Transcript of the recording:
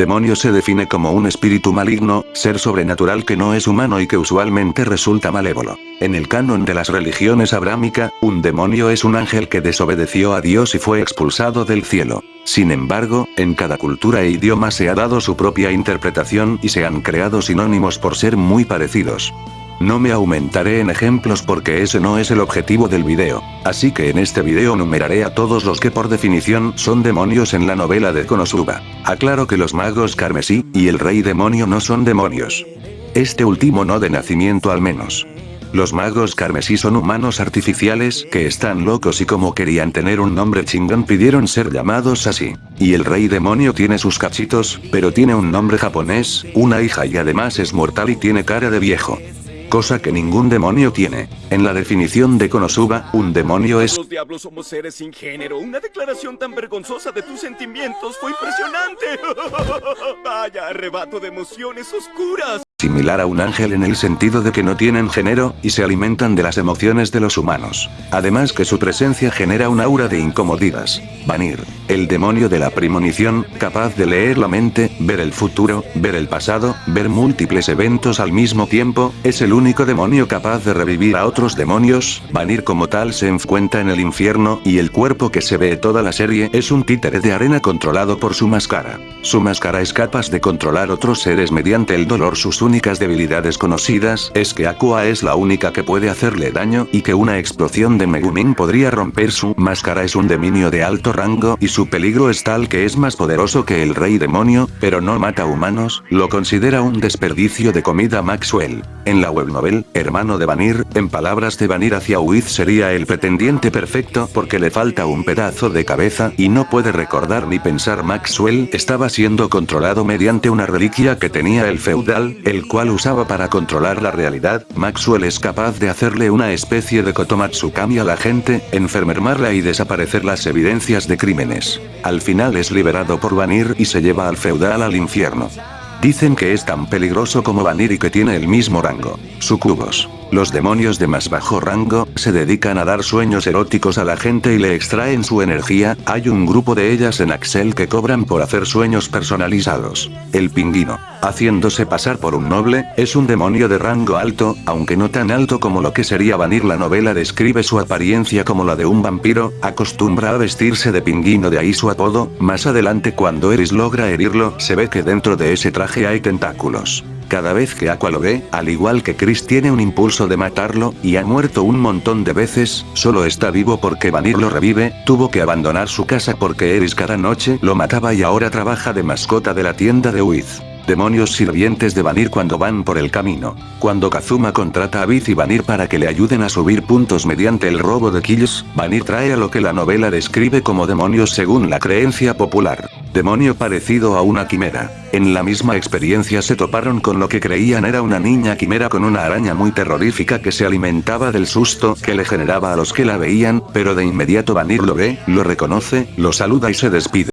Demonio se define como un espíritu maligno, ser sobrenatural que no es humano y que usualmente resulta malévolo. En el canon de las religiones abrámica, un demonio es un ángel que desobedeció a Dios y fue expulsado del cielo. Sin embargo, en cada cultura e idioma se ha dado su propia interpretación y se han creado sinónimos por ser muy parecidos. No me aumentaré en ejemplos porque ese no es el objetivo del video. Así que en este video numeraré a todos los que por definición son demonios en la novela de Konosuba. Aclaro que los magos carmesí y el rey demonio no son demonios. Este último no de nacimiento al menos. Los magos carmesí son humanos artificiales que están locos y como querían tener un nombre chingón pidieron ser llamados así. Y el rey demonio tiene sus cachitos, pero tiene un nombre japonés, una hija y además es mortal y tiene cara de viejo cosa que ningún demonio tiene. En la definición de Konosuba, un demonio es... Los diablos somos seres sin género. Una declaración tan vergonzosa de tus sentimientos fue impresionante. Vaya arrebato de emociones oscuras similar a un ángel en el sentido de que no tienen género, y se alimentan de las emociones de los humanos. Además que su presencia genera un aura de incomodidad. Vanir, el demonio de la premonición, capaz de leer la mente, ver el futuro, ver el pasado, ver múltiples eventos al mismo tiempo, es el único demonio capaz de revivir a otros demonios, Vanir como tal se encuentra en el infierno, y el cuerpo que se ve toda la serie es un títere de arena controlado por su máscara. Su máscara es capaz de controlar otros seres mediante el dolor sus únicas debilidades conocidas es que Aqua es la única que puede hacerle daño y que una explosión de Megumin podría romper su máscara es un demonio de alto rango y su peligro es tal que es más poderoso que el rey demonio, pero no mata humanos, lo considera un desperdicio de comida Maxwell. En la webnovel, hermano de Vanir, en palabras de Vanir hacia Wiz sería el pretendiente perfecto porque le falta un pedazo de cabeza y no puede recordar ni pensar Maxwell estaba siendo controlado mediante una reliquia que tenía el feudal, el cual usaba para controlar la realidad, Maxwell es capaz de hacerle una especie de Kotomatsukami a la gente, enfermarla y desaparecer las evidencias de crímenes. Al final es liberado por Vanir y se lleva al feudal al infierno. Dicen que es tan peligroso como Vanir y que tiene el mismo rango. Sucubos. Los demonios de más bajo rango, se dedican a dar sueños eróticos a la gente y le extraen su energía, hay un grupo de ellas en Axel que cobran por hacer sueños personalizados. El pingüino, haciéndose pasar por un noble, es un demonio de rango alto, aunque no tan alto como lo que sería Vanir la novela describe su apariencia como la de un vampiro, acostumbra a vestirse de pingüino de ahí su apodo, más adelante cuando Eris logra herirlo, se ve que dentro de ese traje hay tentáculos. Cada vez que Aqua lo ve, al igual que Chris tiene un impulso de matarlo, y ha muerto un montón de veces, solo está vivo porque Vanir lo revive, tuvo que abandonar su casa porque Eris cada noche lo mataba y ahora trabaja de mascota de la tienda de Wiz demonios sirvientes de Vanir cuando van por el camino. Cuando Kazuma contrata a Biz y Vanir para que le ayuden a subir puntos mediante el robo de kills, Vanir trae a lo que la novela describe como demonios según la creencia popular. Demonio parecido a una quimera. En la misma experiencia se toparon con lo que creían era una niña quimera con una araña muy terrorífica que se alimentaba del susto que le generaba a los que la veían, pero de inmediato Vanir lo ve, lo reconoce, lo saluda y se despide.